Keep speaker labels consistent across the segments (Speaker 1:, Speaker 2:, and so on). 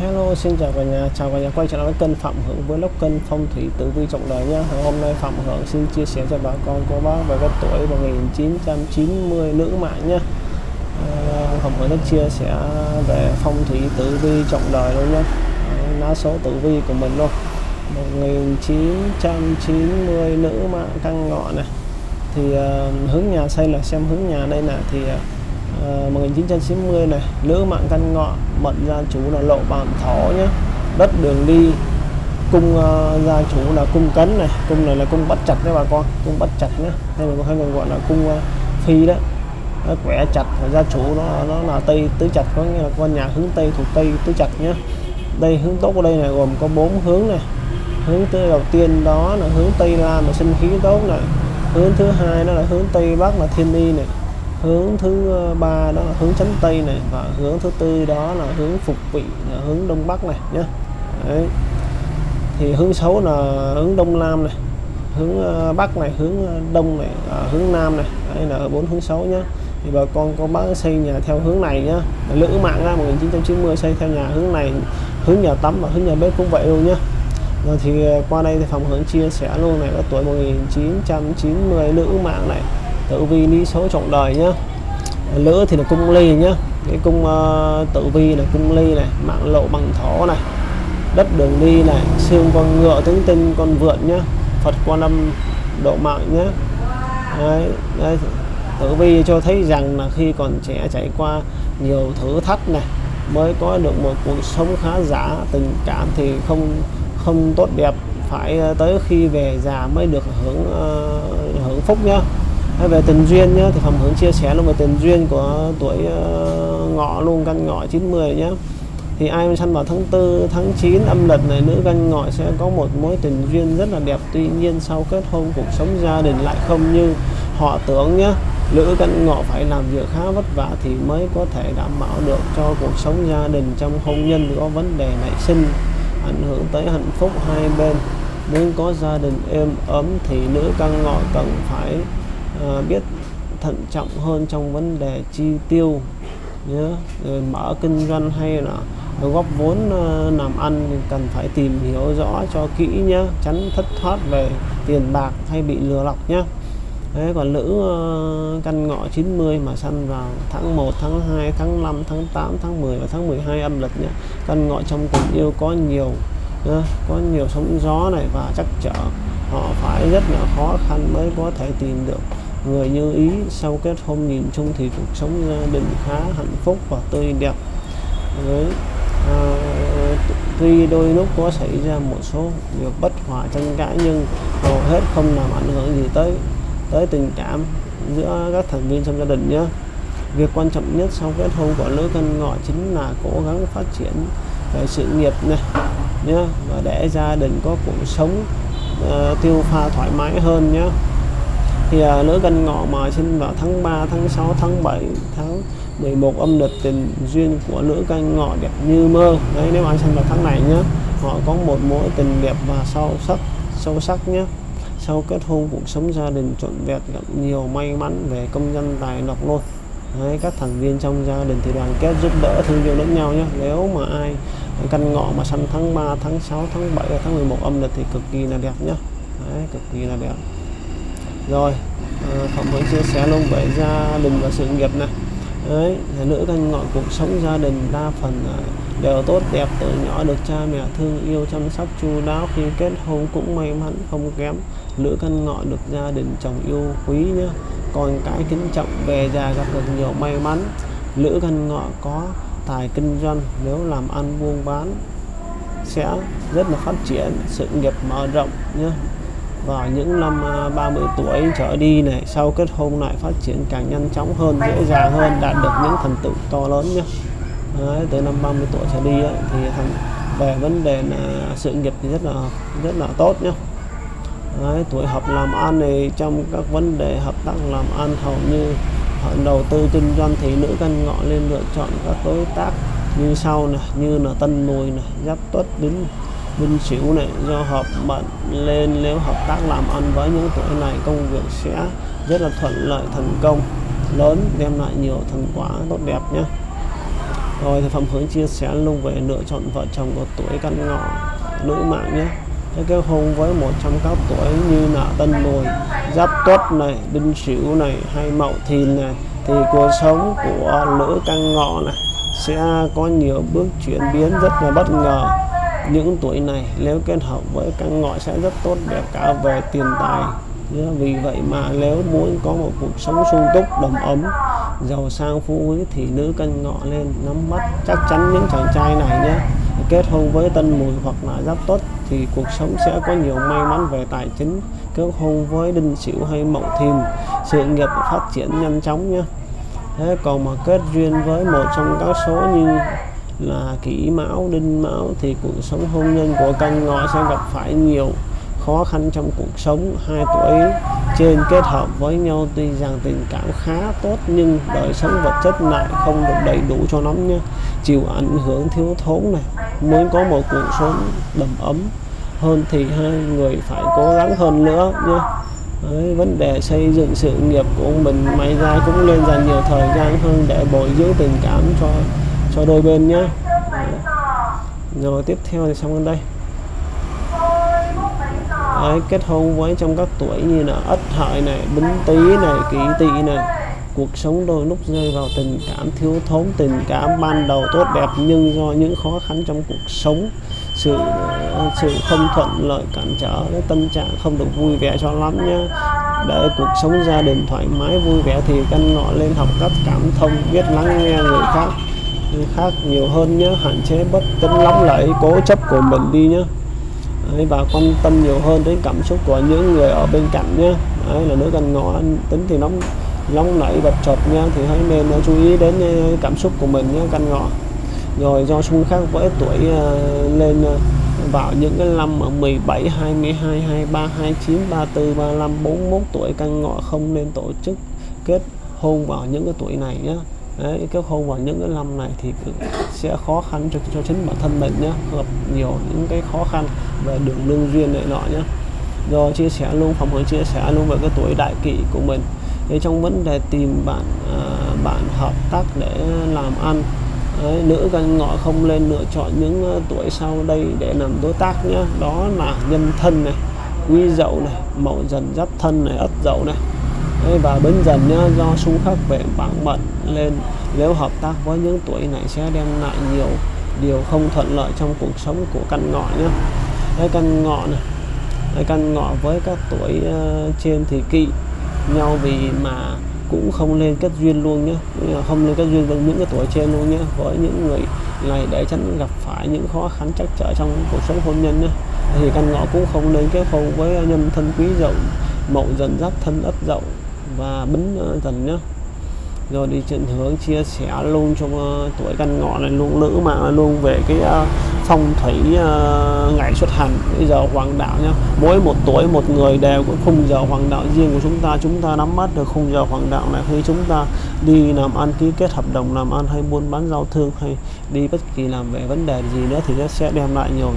Speaker 1: Hello, xin chào cả nhà, chào cả nhà quay trở lại với kênh Phạm Hưởng với lốc kênh phong thủy tử vi trọng đời nhé. Hôm nay Phạm Hưởng xin chia sẻ cho bà con cô bác về cái tuổi 1990 nữ mạng nhé. À, Phạm Hưởng sẽ chia sẻ về phong thủy tử vi trọng đời luôn nhé. Lá số tử vi của mình luôn. 1990 nữ mạng căn ngọ này. Thì uh, hướng nhà xây là xem hướng nhà đây nè thì uh, Ờ, uh, 1990 này nữ mạng căn ngọ mệnh gia chủ là lộ bàn thỏ nhé. Đất đường đi cung uh, gia chủ là cung cấn này. Cung này là cung bắt chặt đấy bà con cung bắt chặt nhé. Hay mà hay còn gọi là cung uh, phi đó nó quẻ chặt gia chủ nó nó là tây tứ chặt có nghĩa là con nhà hướng tây thuộc tây tứ chặt nhé. Đây hướng tốt của đây này gồm có bốn hướng này. Hướng thứ đầu tiên đó là hướng tây nam là sinh khí tốt này. Hướng thứ hai đó là hướng tây bắc là thiên y này hướng thứ ờ, ba đó là hướng chánh tây này và hướng thứ tư đó là hướng phục vị là hướng đông bắc này nhé Đấy. thì hướng xấu là hướng đông nam này hướng ờ, bắc này hướng ờ, đông này à, hướng nam này. Đây là bốn hướng xấu nhé thì bà con có bác xây nhà theo hướng này nhá. Lữ mạng ra 1990 xây theo nhà hướng này hướng nhà tắm và hướng nhà bếp cũng vậy luôn nhá. Rồi thì qua đây thì phòng hướng chia sẻ luôn này có tuổi 1990 nữ mạng này tử vi lý số trọng đời nhá. Lữ thì là cung ly nhá. Cái cung ờ, uh, tử vi là cung ly này mạng lộ bằng thổ này đất đường đi này xương con ngựa tướng tinh con vượn nhá. Phật quan âm độ mạng nhá. Đấy, đấy, tử vi cho thấy rằng là khi còn trẻ trải qua nhiều thử thách này mới có được một cuộc sống khá giả tình cảm thì không không tốt đẹp. Phải ờ, tới khi về già mới được hưởng uh, hưởng phúc nhá về tình duyên nhá, thì phẩm hướng chia sẻ luôn về tình duyên của tuổi ờ, ngọ luôn, căn ngọ 90 nhé thì ai săn vào tháng 4 tháng 9 âm lịch này, nữ canh ngọ sẽ có một mối tình duyên rất là đẹp. Tuy nhiên sau kết hôn, cuộc sống gia đình lại không như họ tưởng nhé nữ canh ngọ phải làm việc khá vất vả thì mới có thể đảm bảo được cho cuộc sống gia đình trong hôn nhân có vấn đề nảy sinh, ảnh hưởng tới hạnh phúc hai bên. Muốn có gia đình êm ấm thì nữ canh ngọ cần phải à, biết thận trọng hơn trong vấn đề chi tiêu nhớ rồi mở kinh doanh hay là góp vốn ờ, làm ăn thì cần phải tìm hiểu rõ cho kỹ nhé. Tránh thất thoát về tiền bạc hay bị lừa lọc nhé. Đấy, còn nữ uh, ờ, căn ngọ 90 mà sanh vào tháng 1, tháng 2, tháng 5, tháng 8, tháng 10 và tháng 12 âm lịch nhé. Căn ngọ trong tình yêu có nhiều nhá, có nhiều sóng gió này và chắc trở họ phải rất là khó khăn mới có thể tìm được người như ý sau kết hôn nhìn chung thì cuộc sống gia đình khá hạnh phúc và tươi đẹp. Với à, tuy đôi lúc có xảy ra một số việc bất hòa tranh cãi nhưng hầu hết không làm ảnh hưởng gì tới tới tình cảm giữa các thành viên trong gia đình nhé. Việc quan trọng nhất sau kết hôn của lứa cân ngọ chính là cố gắng phát triển về sự nghiệp này nhé và để gia đình có cuộc sống uh, tiêu pha thoải mái hơn nhé thì à, nữ canh ngọ mà sinh vào tháng 3 tháng 6 tháng 7 tháng 11 âm lịch tình duyên của nữ canh ngọ đẹp như mơ. Đấy nếu ai sinh vào tháng này nhé họ có một mối tình đẹp và sâu sắc sâu sắc nhé sau kết hôn cuộc sống gia đình trọn vẹn gặp nhiều may mắn về công dân tài lộc luôn. Đấy, các thành viên trong gia đình thì đoàn kết giúp đỡ thương yêu lẫn nhau nhé nếu mà ai căn ngọ mà sanh tháng 3 tháng 6 tháng 7 tháng 11 âm lịch thì cực kỳ là đẹp nhé Đấy, cực kỳ là đẹp rồi à, Phạm mới chia sẻ luôn về gia đình và sự nghiệp này. Đấy nữ canh ngọn cuộc sống gia đình đa phần ờ, đều tốt đẹp từ nhỏ được cha mẹ thương yêu chăm sóc chu đáo. Khi kết hôn cũng may mắn không kém. Nữ căn ngọ được gia đình chồng yêu quý nhé còn cái kính trọng về già gặp được nhiều may mắn. Nữ căn ngọ có tài kinh doanh nếu làm ăn buôn bán sẽ rất là phát triển sự nghiệp mở rộng nhé vào những năm à, 30 tuổi trở đi này sau kết hôn lại phát triển càng nhanh chóng hơn dễ dàng hơn đạt được những thành tựu to lớn nhé Đấy, từ năm 30 tuổi trở đi ấy, thì thành về vấn đề là sự nghiệp thì rất là rất là tốt nhé Đấy, tuổi hợp làm ăn này trong các vấn đề hợp tác làm ăn hầu như đầu tư kinh doanh thì nữ căn ngọ nên lựa chọn các đối tác như sau này như là tân mùi này giáp tuất đến Vinh Sửu này, do hợp mệnh lên nếu hợp tác làm ăn với những tuổi này, công việc sẽ rất là thuận lợi, thành công. Lớn, đem lại nhiều thành quả tốt đẹp nhé. Rồi thì phẩm hướng chia sẻ luôn về lựa chọn vợ chồng của tuổi căn ngọ nữ mạng nhé. Thế kết hôn với một trong các tuổi như là tân mùi giáp tuất này, đinh sửu này, hay mậu thìn này, thì cuộc sống của nữ căn ngọ này sẽ có nhiều bước chuyển biến rất là bất ngờ những tuổi này, nếu kết hợp với căn ngọ sẽ rất tốt đẹp cả về tiền tài. Vì vậy mà nếu muốn có một cuộc sống sung túc, đầm ấm, giàu sang, phú quý thì nữ căn ngọ lên nắm bắt chắc chắn những chàng trai này nhé. Kết hôn với tân mùi hoặc là giáp tốt thì cuộc sống sẽ có nhiều may mắn về tài chính. Kết hôn với đinh sửu hay mậu thìn, sự nghiệp phát triển nhanh chóng nhé. Thế còn mà kết duyên với một trong các số như là kỷ mão đinh mão thì cuộc sống hôn nhân của canh ngọ sẽ gặp phải nhiều khó khăn trong cuộc sống. Hai tuổi trên kết hợp với nhau tuy rằng tình cảm khá tốt nhưng đời sống vật chất lại không được đầy đủ cho lắm nhé chịu ảnh hưởng thiếu thốn này muốn có một cuộc sống đầm ấm hơn thì hai người phải cố gắng hơn nữa nhé Đấy, vấn đề xây dựng sự nghiệp của mình may ra cũng nên dành nhiều thời gian hơn để bồi dưỡng tình cảm cho cho đôi bên nhá. Rồi tiếp theo thì xong đến đây. Đấy, kết hôn với trong các tuổi như là ất hợi này bính tý này kỷ tỵ này. Cuộc sống đôi lúc rơi vào tình cảm thiếu thốn tình cảm ban đầu tốt đẹp nhưng do những khó khăn trong cuộc sống sự ờ, sự không thuận lợi cản trở cái tâm trạng không được vui vẻ cho lắm nhé để cuộc sống gia đình thoải mái vui vẻ thì căn ngọ lên học cách cảm thông biết lắng nghe người khác khác nhiều hơn nhé hạn chế bất tính lắm lại cố chấp của mình đi nhé Đấy, và quan tâm nhiều hơn đến cảm xúc của những người ở bên cạnh nhé Đấy, là nữ căn ngọ tính thì nóng nóng nảy bật chợt nha thì hãy nên ờ, chú ý đến ờ, cảm xúc của mình nhé căn ngọ rồi do xung khắc với tuổi ờ, lên vào những cái năm ở 17, 22, 23, 29, 34, 35, 41 tuổi căn ngọ không nên tổ chức kết hôn vào những cái tuổi này nhé Đấy, cái hôn vào những cái năm này thì sẽ khó khăn cho, cho chính bản thân mình nhé gặp nhiều những cái khó khăn về đường lương duyên này nọ nhé rồi chia sẻ luôn phòng hướng chia sẻ luôn về cái tuổi đại kỷ của mình. Thì trong vấn đề tìm bạn à, bạn hợp tác để làm ăn Đấy, nữ căn ngọ không lên lựa chọn những uh, tuổi sau đây để làm đối tác nhé đó là nhân thân này quý dậu này mậu dần giáp thân này ất dậu này. Đấy, và bến dần nhá, do xung khắc về bảng bận lên nếu hợp tác với những tuổi này sẽ đem lại nhiều điều không thuận lợi trong cuộc sống của căn ngọ nhé Đấy, căn ngọ này Đấy, căn ngọ với các tuổi uh, trên thì kỵ nhau vì mà cũng không lên kết duyên luôn nhé không lên kết duyên với những cái tuổi trên luôn nhé với những người này để tránh gặp phải những khó khăn trắc trở trong cuộc sống hôn nhân nhé thì căn ngọ cũng không nên kết hôn với nhân thân quý dậu mậu dần giáp thân ất dậu và bính ờ, dần nhé rồi đi trên hướng chia sẻ luôn cho uh, ờ, tuổi căn ngọ này luôn nữ mà luôn về cái uh, phong thủy uh, ngày xuất hành. Bây giờ hoàng đạo nhá mỗi một tuổi một người đều có khung giờ hoàng đạo riêng của chúng ta. Chúng ta nắm bắt được khung giờ hoàng đạo này. Khi chúng ta đi làm ăn ký kết hợp đồng làm ăn hay buôn bán giao thương hay đi bất kỳ làm về vấn đề gì nữa thì nó sẽ đem lại nhiều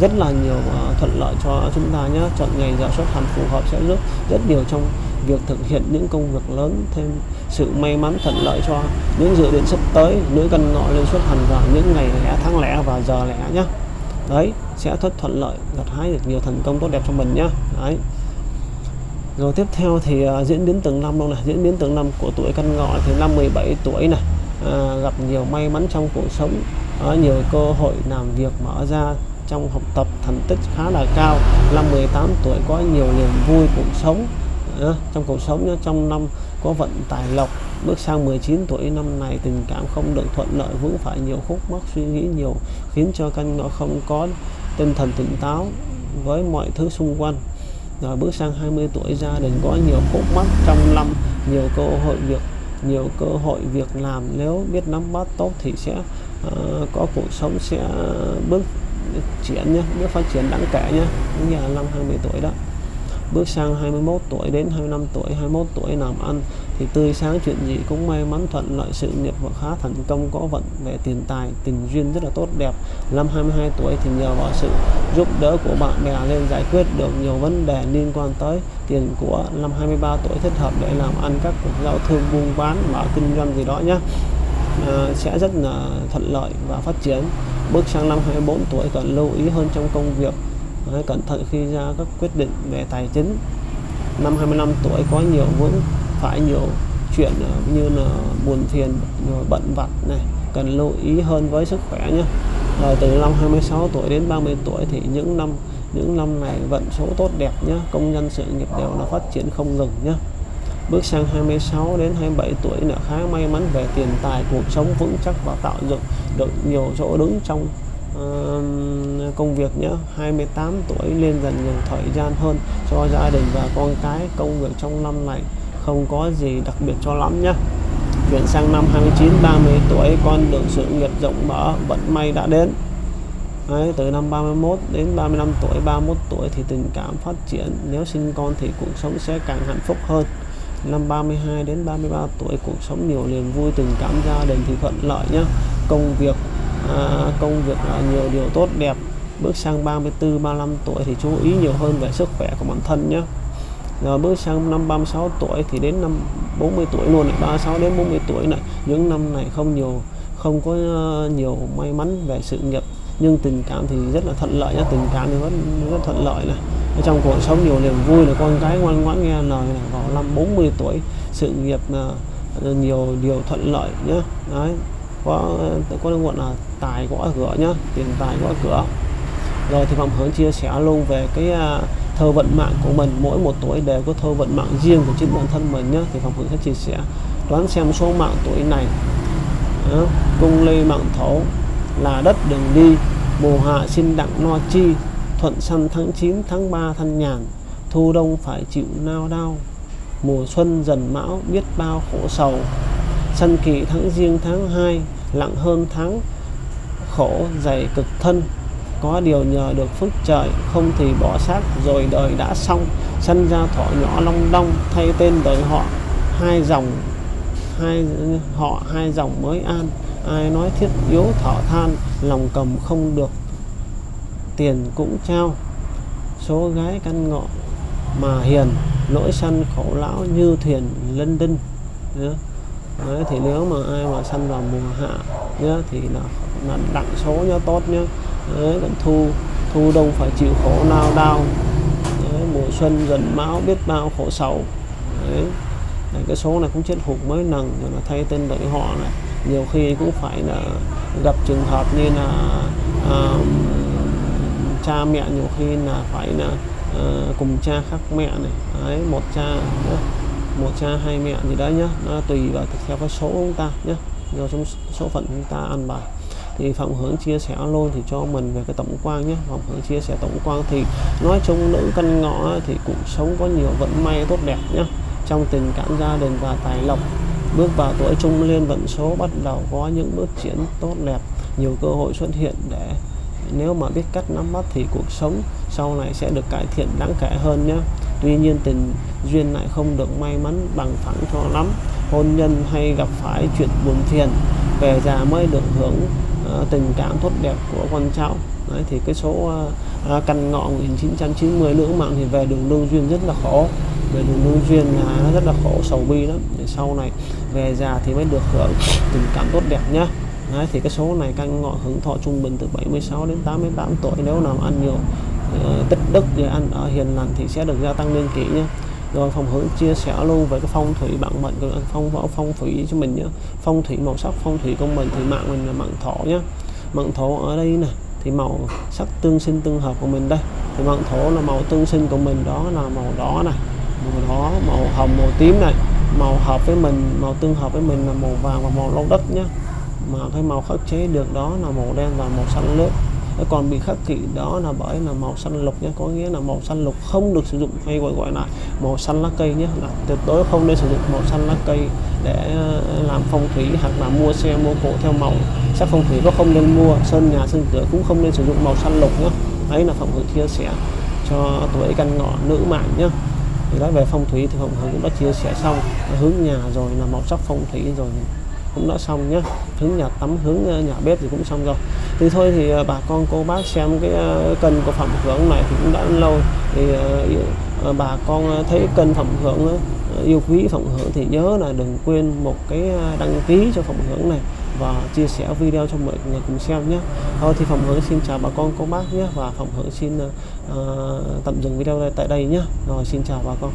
Speaker 1: rất là nhiều uh, thuận lợi cho chúng ta nhé chọn ngày giờ xuất hành phù hợp sẽ giúp rất nhiều trong việc thực hiện những công việc lớn thêm sự may mắn thuận lợi cho những dự định sắp tới. Nữ căn ngọ lên xuất hành vào những ngày lẻ tháng lẻ và giờ lẻ nhé đấy sẽ rất thuận lợi gặt hái được nhiều thành công tốt đẹp cho mình nhé đấy. Rồi tiếp theo thì uh, diễn biến từng năm luôn này. Diễn biến từng năm của tuổi căn ngọ thì năm 17 tuổi này uh, gặp nhiều may mắn trong cuộc sống. Uh, nhiều cơ hội làm việc mở ra trong học tập thành tích khá là cao. Năm 18 tuổi có nhiều niềm vui cuộc sống. Ờ, trong cuộc sống trong năm có vận tài lộc bước sang 19 tuổi năm này tình cảm không được thuận lợi vướng phải nhiều khúc mắc suy nghĩ nhiều khiến cho căn nó không có tinh thần tỉnh táo với mọi thứ xung quanh. Rồi bước sang 20 tuổi gia đình có nhiều khúc mắc trong năm nhiều cơ hội việc nhiều cơ hội việc làm. Nếu biết nắm bắt tốt thì sẽ uh, có cuộc sống sẽ bước triển nhé bước phát triển đáng kể nhé như là năm 20 tuổi đó bước sang 21 tuổi đến 25 tuổi 21 tuổi làm ăn thì tươi sáng chuyện gì cũng may mắn thuận lợi sự nghiệp và khá thành công có vận về tiền tài tình duyên rất là tốt đẹp. Năm 22 tuổi thì nhờ vào sự giúp đỡ của bạn bè lên giải quyết được nhiều vấn đề liên quan tới tiền của năm 23 tuổi thích hợp để làm ăn các cuộc giao thương buôn bán mở kinh doanh gì đó nhé. À, sẽ rất là thuận lợi và phát triển. Bước sang năm 24 tuổi cần lưu ý hơn trong công việc. Đấy, cẩn thận khi ra các quyết định về tài chính. Năm 25 tuổi có nhiều vướng phải nhiều chuyện ờ, như là buồn phiền bận vặt này cần lưu ý hơn với sức khỏe nhé. Rồi từ năm 26 tuổi đến 30 tuổi thì những năm những năm này vận số tốt đẹp nhé công nhân sự nghiệp đều là phát triển không ngừng nhé. Bước sang 26 đến 27 tuổi là khá may mắn về tiền tài cuộc sống vững chắc và tạo dựng được nhiều chỗ đứng trong uh, công việc nhé 28 tuổi lên dần dần thời gian hơn cho gia đình và con cái. Công việc trong năm này không có gì đặc biệt cho lắm nhé chuyển sang năm 29 30 tuổi con đường sự nghiệp rộng mở vận may đã đến. Đấy, từ năm 31 đến 35 tuổi 31 tuổi thì tình cảm phát triển nếu sinh con thì cuộc sống sẽ càng hạnh phúc hơn. Năm 32 đến 33 tuổi cuộc sống nhiều niềm vui tình cảm gia đình thì thuận lợi nhé công việc à, công việc là nhiều điều tốt đẹp. Bước sang 34 35 tuổi thì chú ý nhiều hơn về sức khỏe của bản thân nhé. Rồi bước sang năm 36 tuổi thì đến năm 40 tuổi luôn này 36 đến 40 tuổi này. Những năm này không nhiều không có ờ, nhiều may mắn về sự nghiệp nhưng tình cảm thì rất là thuận lợi nhá tình cảm thì vẫn rất thuận lợi này. Ở trong cuộc sống nhiều niềm vui là con cái ngoan ngoãn nghe lời này vào năm 40 tuổi sự nghiệp là ờ, nhiều điều thuận lợi nhé. Đấy có có gọi là tài gõ cửa nhá, tiền tài gõ cửa. Rồi thì phạm hướng chia sẻ luôn về cái à, thơ vận mạng của mình. Mỗi một tuổi đều có thơ vận mạng riêng của chính bản thân mình nhé thì phạm hướng sẽ chia sẻ, đoán xem số mạng tuổi này ờ, cung lê mạng thổ, là đất đường đi mùa hạ sinh đặng no chi, thuận săn tháng 9 tháng 3 thân nhàn, thu đông phải chịu nao đau mùa xuân dần mão, biết bao khổ sầu. Sân kỵ tháng riêng tháng 2 lặng hơn tháng, khổ dày cực thân. Có điều nhờ được phước trời, không thì bỏ xác, rồi đời đã xong. Sanh ra thọ nhỏ long đong, thay tên đời họ. Hai dòng, hai, họ hai dòng mới an. Ai nói thiết yếu thọ than, lòng cầm không được tiền cũng trao. Số gái căn ngọ mà hiền lỗi săn khổ lão như thuyền lân đinh. Đấy, thì nếu mà ai mà săn vào mùa hạ nhá, thì là, là đặng số nhá tốt nhá. Đấy, còn thu thu đông phải chịu khổ nao đau Đấy, mùa xuân dần máu biết bao khổ sầu. Đấy. là cái số này cũng chết hụt mới nằng rồi là thay tên đổi họ này. Nhiều khi cũng phải là gặp trường hợp như là à, cha mẹ nhiều khi là phải là uh, cùng cha khác mẹ này. Đấy, một cha một cha hai mẹ gì đấy nhá. Nó tùy vào theo cái số chúng ta nhé do trong số phận chúng ta ăn bài. Thì phạm hướng chia sẻ luôn thì cho mình về cái tổng quan nhé phạm hướng chia sẻ tổng quan thì nói chung nữ căn ngọ thì cuộc sống có nhiều vận may tốt đẹp nhé trong tình cảm gia đình và tài lộc, bước vào tuổi trung liên vận số bắt đầu có những bước triển tốt đẹp. Nhiều cơ hội xuất hiện để nếu mà biết cách nắm bắt thì cuộc sống sau này sẽ được cải thiện đáng kể hơn nhé tuy nhiên tình duyên lại không được may mắn bằng phẳng cho lắm. Hôn nhân hay gặp phải chuyện buồn phiền về già mới được hưởng uh, tình cảm tốt đẹp của con cháu. Đấy, thì cái số uh, căn ngọ 1990 nữ mạng thì về đường lương duyên rất là khổ. Về đường lương duyên là nó rất là khổ sầu bi lắm. Để sau này về già thì mới được hưởng tình cảm tốt đẹp nhá. Đấy, thì cái số này căn ngọ hưởng thọ trung bình từ 76 đến 88 tuổi nếu nào ăn nhiều Ờ, tích đức thì anh ở hiền lành thì sẽ được gia tăng niên kỷ nhé rồi phòng hướng chia sẻ luôn về cái phong thủy bản mệnh của phong võ phong thủy cho mình nhé phong thủy màu sắc, phong thủy của mình thì mạng mình là mạng thổ nhé mạng thổ ở đây nè, thì màu sắc tương sinh tương hợp của mình đây. Thì mạng thổ là màu tương sinh của mình, đó là màu đỏ này màu đỏ, màu hồng, màu tím này. Màu hợp với mình, màu tương hợp với mình là màu vàng và màu lâu đất nhé mà cái màu khắc chế được đó là màu đen và màu xanh lướt còn bị khắc kỷ đó là bởi là màu xanh lục nhé. Có nghĩa là màu xanh lục không được sử dụng hay gọi gọi là màu xanh lá cây nhé, là tuyệt đối không nên sử dụng màu xanh lá cây để ờ, làm phong thủy hoặc là mua xe mua cổ theo màu. Sắc phong thủy có không nên mua, sơn nhà sơn cửa cũng không nên sử dụng màu xanh lục nhé. Đấy là phòng hữu chia sẻ cho tuổi căn ngọ nữ mạng nhé. Thì nói về phong thủy thì phòng hữu cũng đã chia sẻ xong. Hướng nhà rồi là màu sắc phong thủy rồi cũng đã xong nhé hướng nhà tắm hướng ờ, nhà bếp thì cũng xong rồi. Thì thôi thì ờ, bà con cô bác xem cái cân kênh của phẩm hưởng này thì cũng đã lâu. Thì bà con thấy kênh phẩm hưởng yêu quý phẩm hưởng thì nhớ là đừng quên một cái đăng ký cho phẩm hưởng này và chia sẻ video cho mọi người cùng xem nhé thôi thì phẩm hướng xin chào bà con cô bác nhé và phẩm hướng xin uh, tạm dừng video tại đây nhé rồi xin chào bà con.